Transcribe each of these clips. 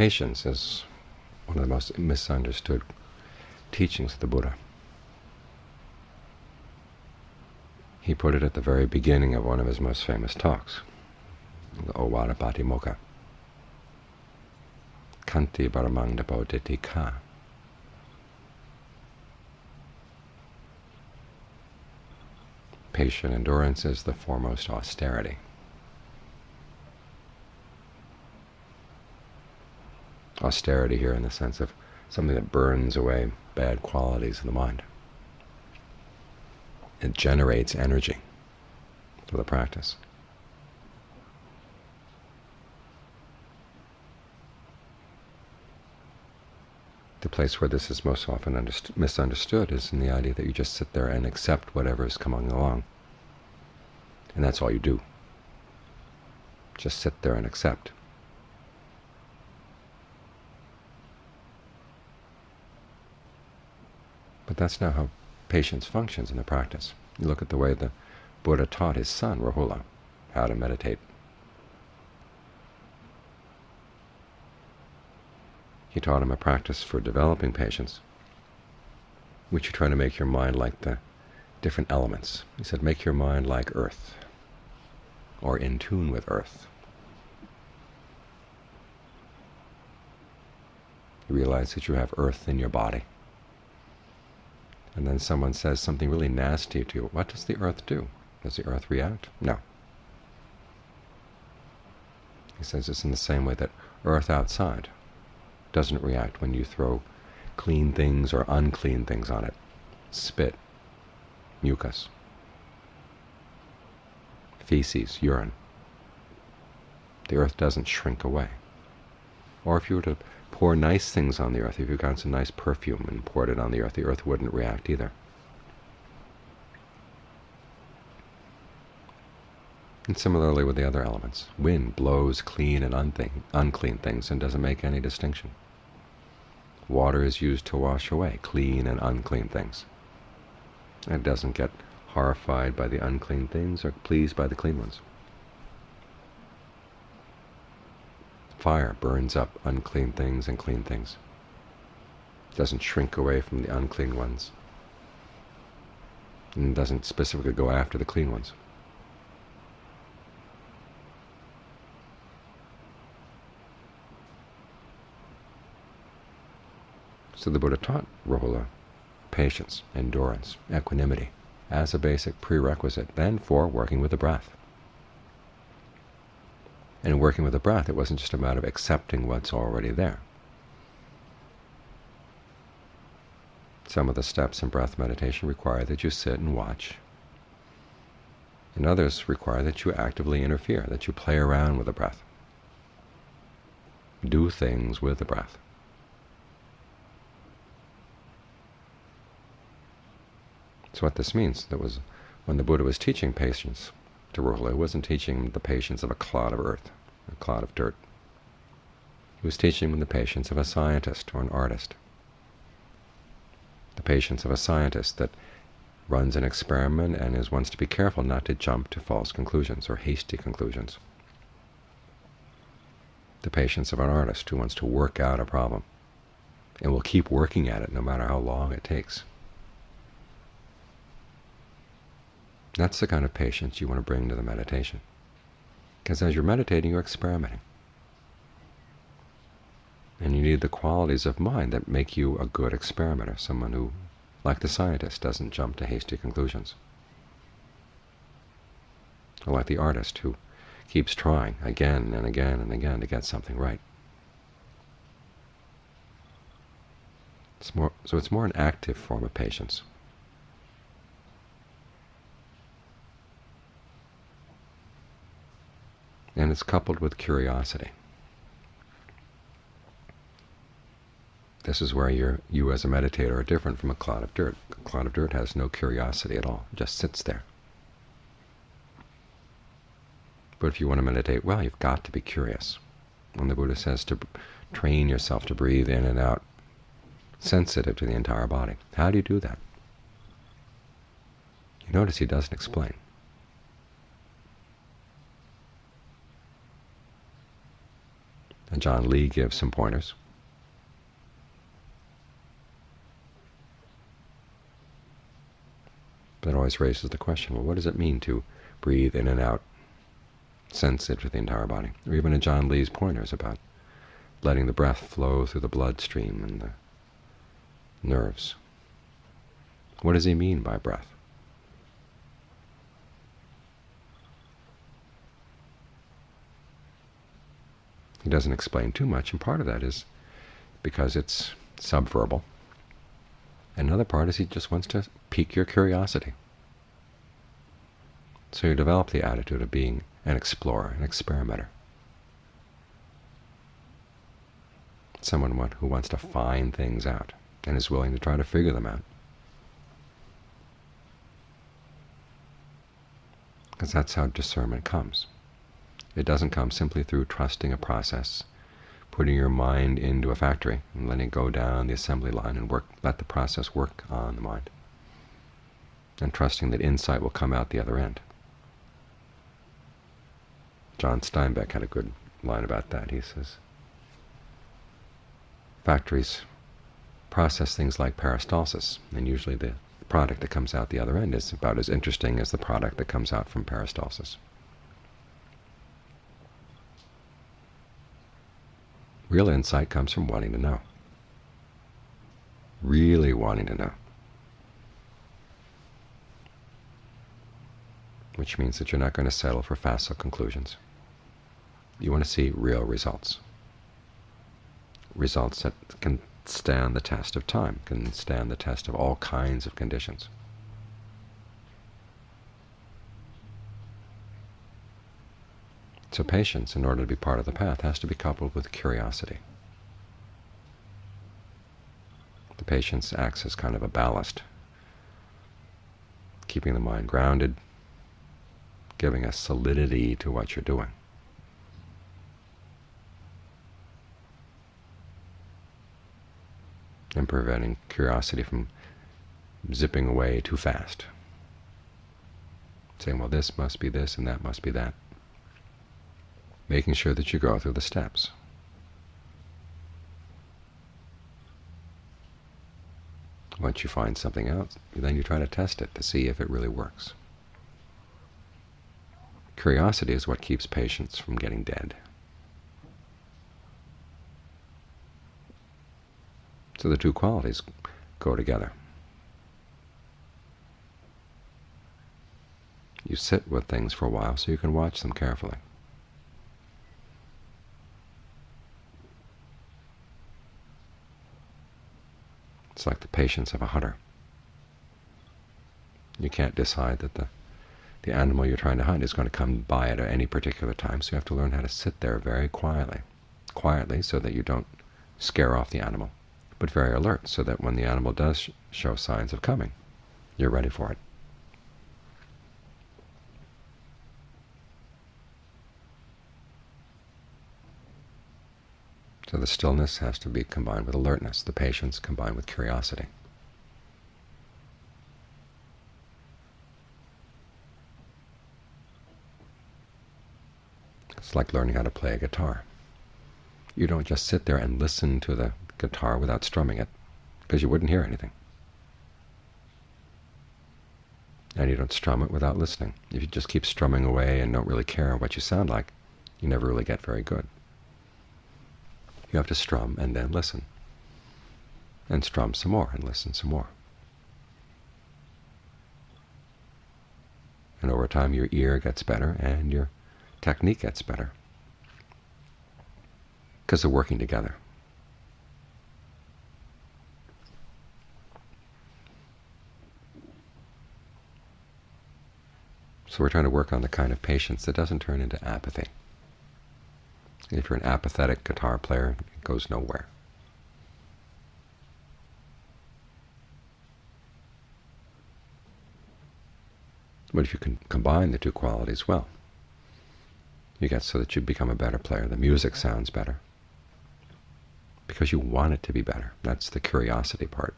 Patience is one of the most misunderstood teachings of the Buddha. He put it at the very beginning of one of his most famous talks, the Ovada Patimokkha. Khanti Paramang Bodhiti Ka. Patient endurance is the foremost austerity. Austerity here in the sense of something that burns away bad qualities in the mind. It generates energy for the practice. The place where this is most often misunderstood is in the idea that you just sit there and accept whatever is coming along. And that's all you do. Just sit there and accept. But that's not how patience functions in the practice. You look at the way the Buddha taught his son, Rahula, how to meditate. He taught him a practice for developing patience, which you try to make your mind like the different elements. He said, make your mind like earth, or in tune with earth. You realize that you have earth in your body. And then someone says something really nasty to you. What does the earth do? Does the earth react? No. He says it's in the same way that earth outside doesn't react when you throw clean things or unclean things on it. Spit, mucus, feces, urine. The earth doesn't shrink away. Or if you were to pour nice things on the earth, if you got some nice perfume and poured it on the earth, the earth wouldn't react either. And similarly with the other elements. Wind blows clean and unclean things and doesn't make any distinction. Water is used to wash away clean and unclean things. It doesn't get horrified by the unclean things or pleased by the clean ones. Fire burns up unclean things and clean things. It doesn't shrink away from the unclean ones. And doesn't specifically go after the clean ones. So the Buddha taught Rahula patience, endurance, equanimity as a basic prerequisite then for working with the breath. And working with the breath, it wasn't just a matter of accepting what's already there. Some of the steps in breath meditation require that you sit and watch. And others require that you actively interfere, that you play around with the breath. Do things with the breath. So what this means, that was when the Buddha was teaching patience to he wasn't teaching the patience of a clod of earth, a clod of dirt. He was teaching him the patience of a scientist or an artist. The patience of a scientist that runs an experiment and is wants to be careful not to jump to false conclusions or hasty conclusions. The patience of an artist who wants to work out a problem and will keep working at it no matter how long it takes. That's the kind of patience you want to bring to the meditation. Because as you're meditating, you're experimenting. And you need the qualities of mind that make you a good experimenter, someone who, like the scientist, doesn't jump to hasty conclusions. Or like the artist who keeps trying again and again and again to get something right. It's more, so it's more an active form of patience. And it's coupled with curiosity. This is where you you as a meditator are different from a clod of dirt. A clod of dirt has no curiosity at all, just sits there. But if you want to meditate well, you've got to be curious. When the Buddha says to train yourself to breathe in and out, sensitive to the entire body. How do you do that? You notice he doesn't explain. Ajaan Lee gives some pointers. That always raises the question, well, what does it mean to breathe in and out, sense it with the entire body? Or even in Ajaan Lee's pointers about letting the breath flow through the bloodstream and the nerves. What does he mean by breath? He doesn't explain too much, and part of that is because it's subverbal. Another part is he just wants to pique your curiosity. So you develop the attitude of being an explorer, an experimenter. Someone who wants to find things out and is willing to try to figure them out. Because that's how discernment comes. It doesn't come simply through trusting a process, putting your mind into a factory and letting it go down the assembly line and work, let the process work on the mind, and trusting that insight will come out the other end. John Steinbeck had a good line about that. He says, factories process things like peristalsis, and usually the product that comes out the other end is about as interesting as the product that comes out from peristalsis. Real insight comes from wanting to know, really wanting to know, which means that you're not going to settle for facile conclusions. You want to see real results, results that can stand the test of time, can stand the test of all kinds of conditions. So patience, in order to be part of the path, has to be coupled with curiosity. The patience acts as kind of a ballast, keeping the mind grounded, giving a solidity to what you're doing. and preventing curiosity from zipping away too fast, saying, well, this must be this and that must be that making sure that you go through the steps. Once you find something out, then you try to test it to see if it really works. Curiosity is what keeps patience from getting dead. So the two qualities go together. You sit with things for a while so you can watch them carefully. It's like the patience of a hunter. You can't decide that the, the animal you're trying to hunt is going to come by at any particular time, so you have to learn how to sit there very quietly, quietly so that you don't scare off the animal, but very alert so that when the animal does show signs of coming, you're ready for it. So the stillness has to be combined with alertness, the patience combined with curiosity. It's like learning how to play a guitar. You don't just sit there and listen to the guitar without strumming it, because you wouldn't hear anything. And you don't strum it without listening. If you just keep strumming away and don't really care what you sound like, you never really get very good. You have to strum and then listen. And strum some more and listen some more. And over time your ear gets better and your technique gets better because they're working together. So we're trying to work on the kind of patience that doesn't turn into apathy. If you're an apathetic guitar player, it goes nowhere. But if you can combine the two qualities well, you get so that you become a better player. The music sounds better because you want it to be better. That's the curiosity part.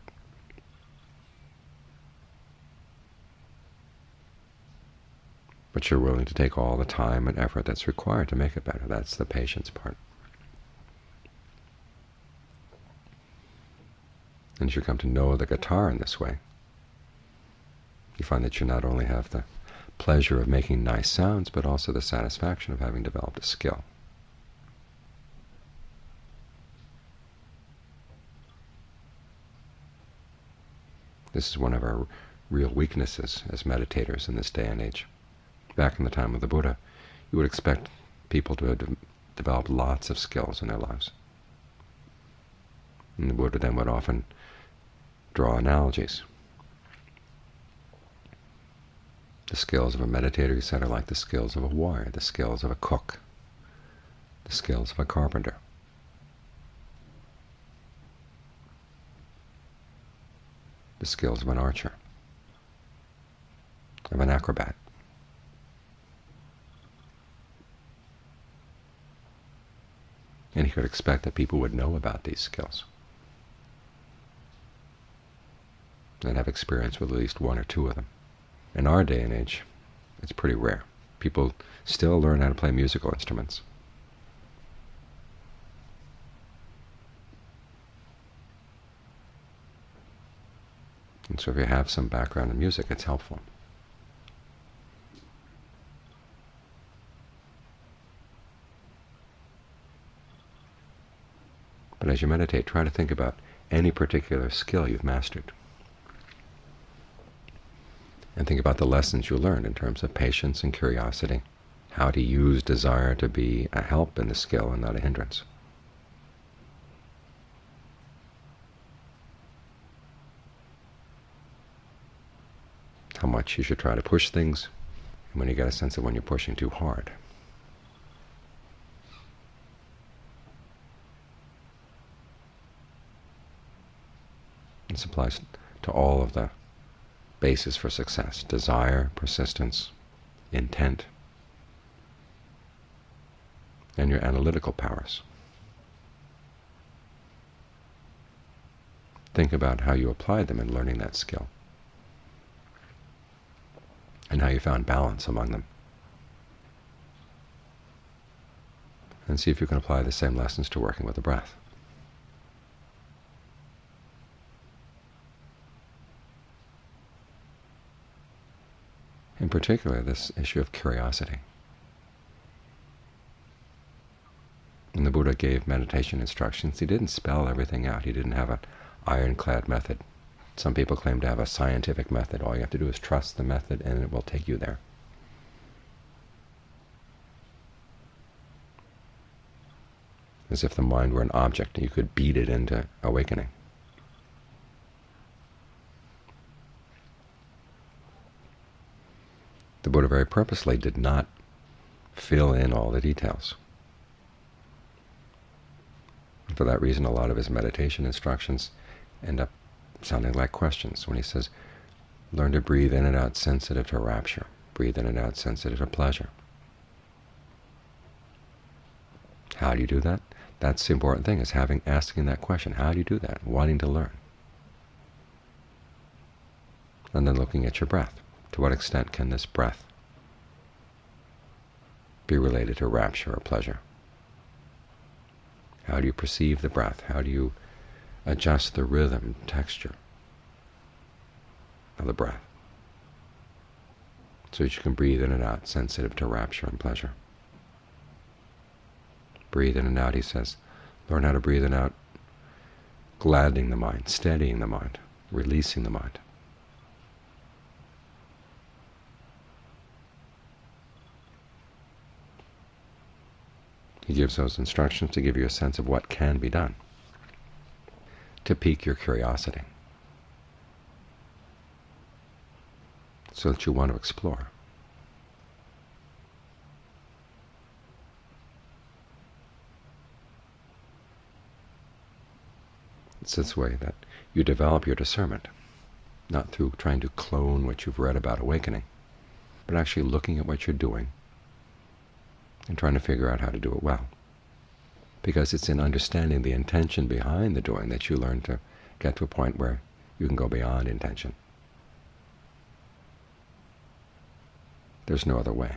but you're willing to take all the time and effort that's required to make it better. That's the patience part. And as you come to know the guitar in this way, you find that you not only have the pleasure of making nice sounds, but also the satisfaction of having developed a skill. This is one of our real weaknesses as meditators in this day and age. Back in the time of the Buddha, you would expect people to have de developed lots of skills in their lives. And the Buddha then would often draw analogies. The skills of a meditator, he said, are like the skills of a warrior, the skills of a cook, the skills of a carpenter. the skills of an archer, of an acrobat. And he could expect that people would know about these skills and have experience with at least one or two of them. In our day and age, it's pretty rare. People still learn how to play musical instruments. And so if you have some background in music, it's helpful. But you meditate, try to think about any particular skill you've mastered. And think about the lessons you learned in terms of patience and curiosity, how to use desire to be a help in the skill and not a hindrance. how much you should try to push things, and when you get a sense of when you're pushing too hard. This applies to all of the bases for success, desire, persistence, intent, and your analytical powers. Think about how you apply them in learning that skill and how you found balance among them. And see if you can apply the same lessons to working with the breath. In particular, this issue of curiosity. When the Buddha gave meditation instructions, he didn't spell everything out. He didn't have an ironclad method. Some people claim to have a scientific method. All you have to do is trust the method, and it will take you there. As if the mind were an object, and you could beat it into awakening. The Buddha very purposely did not fill in all the details. And for that reason, a lot of his meditation instructions end up sounding like questions when he says, learn to breathe in and out sensitive to rapture, breathe in and out sensitive to pleasure. How do you do that? That's the important thing, is having asking that question. How do you do that? Wanting to learn. And then looking at your breath. To what extent can this breath be related to rapture or pleasure? How do you perceive the breath? How do you adjust the rhythm, texture of the breath so that you can breathe in and out sensitive to rapture and pleasure. Breathe in and out, he says. Learn how to breathe in and out, gladdening the mind, steadying the mind, releasing the mind. Gives those instructions to give you a sense of what can be done to pique your curiosity so that you want to explore. It's this way that you develop your discernment, not through trying to clone what you've read about awakening, but actually looking at what you're doing and trying to figure out how to do it well because it's in understanding the intention behind the doing that you learn to get to a point where you can go beyond intention. There's no other way.